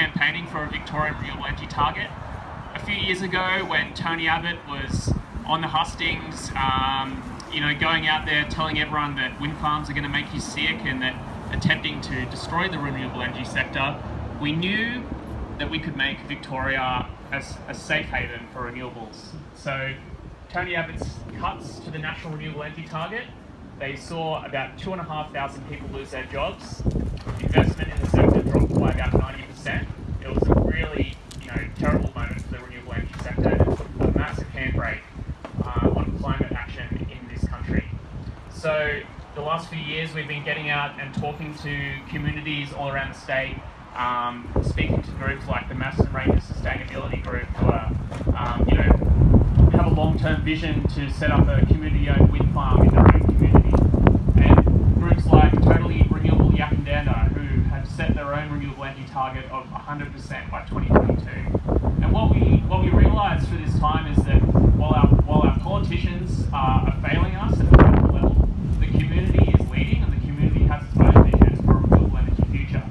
campaigning for a Victorian renewable energy target. A few years ago, when Tony Abbott was on the hustings, um, you know, going out there telling everyone that wind farms are going to make you sick and that attempting to destroy the renewable energy sector, we knew that we could make Victoria as a safe haven for renewables. So Tony Abbott's cuts to the national renewable energy target, they saw about two and a half thousand people lose their jobs. Investment in the sector dropped by about 90%. It was a really, you know, terrible moment for the renewable energy sector and put a massive handbrake uh, on climate action in this country. So the last few years we've been getting out and talking to communities all around the state, um, speaking to groups like the Macedon Ranges Sustainability Group who are, um, you know, have a long-term vision to set up a community-owned wind farm in own community. And groups like Totally Renewable Yackandandah who have set their own renewable energy target of 100% by 2022. And what we what we realised through this time is that while our while our politicians are, failing us at the local level, the community is leading and the community has its own vision for a renewable energy future.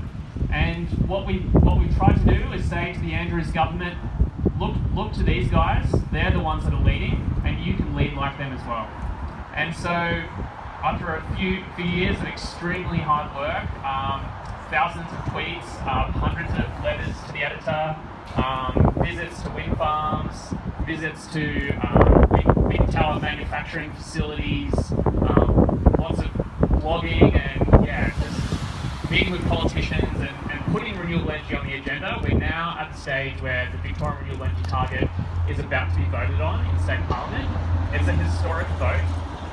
And what we what we've tried to do is say to the Andrews government, look look to these guys, they're the ones that are leading, and you can lead like them as well. And so after a few few years of extremely hard work, um, thousands of tweets, um, hundreds of letters to the editor, um, visits to wind farms, visits to um, big tower manufacturing facilities, um, lots of blogging and yeah, just meeting with politicians and, and putting renewable energy on the agenda. We're now at the stage where the Victorian renewable energy target is about to be voted on in state parliament. It's a historic vote.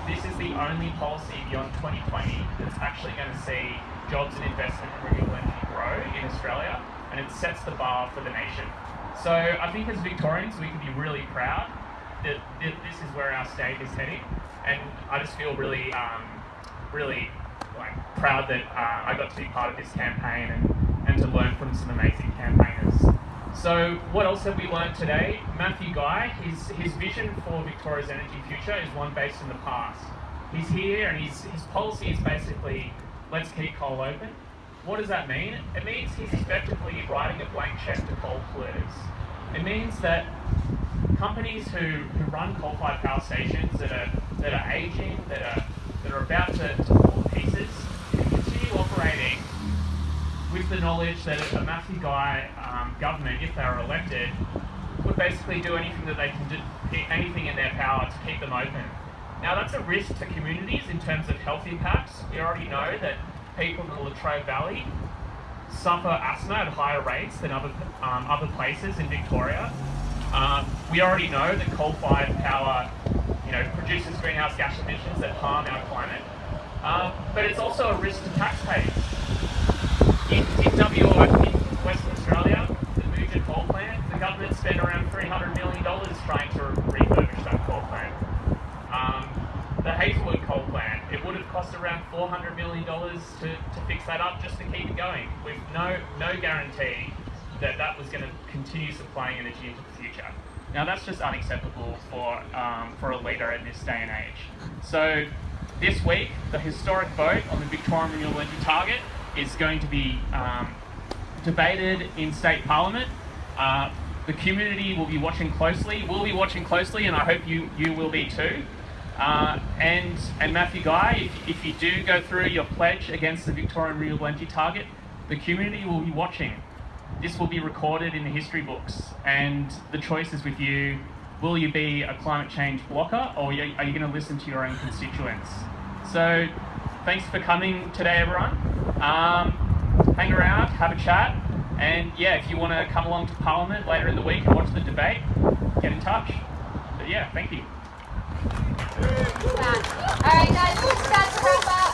This is the only policy beyond 2020 that's actually going to see jobs and investment in renewable energy grow in Australia, and it sets the bar for the nation. So I think as Victorians, we can be really proud that that this is where our state is heading, and I just feel really, um, really like proud that uh, I got to be part of this campaign and, and to learn from some amazing campaigners. So what else have we learned today? Matthew Guy, his, his vision for Victoria's energy future is one based in the past. He's here and he's, his policy is basically, let's keep coal open. What does that mean? It means he's effectively writing a blank check to coal polluters. It means that companies who, who run coal-fired power stations that are, that are aging, that are, that are about to, to fall to pieces, can continue operating with the knowledge that a Matthew Guy um, government, if they are elected, would basically do anything that they can do, anything in their power to keep them open. Now that's a risk to communities in terms of health impacts. We already know that people in the Latrobe Valley suffer asthma at higher rates than other um, other places in Victoria. Um, we already know that coal-fired power, you know, produces greenhouse gas emissions that harm our climate. Um, but it's also a risk to taxpayers in, in WA, in Western Australia, the Muja coal plant, the government spent around $300 million trying to refurbish that coal plant. Um, the Hazelwood coal plant, it would have cost around $400 million to, to fix that up just to keep it going, with no, no guarantee that that was going to continue supplying energy into the future. Now that's just unacceptable for, um, for a leader in this day and age. So this week, the historic vote on the Victorian Renewable Energy Target is going to be um, debated in state parliament. Uh, the community will be watching closely. We'll be watching closely, and I hope you you will be too. Uh, and and Matthew Guy, if, if you do go through your pledge against the Victorian Renewable Energy Target, the community will be watching. This will be recorded in the history books, and the choice is with you. Will you be a climate change blocker, or are you, you going to listen to your own constituents? So, thanks for coming today, everyone. Um, hang around, have a chat, and yeah, if you want to come along to Parliament later in the week and watch the debate, get in touch. But yeah, thank you. All right, guys, let's start to wrap up.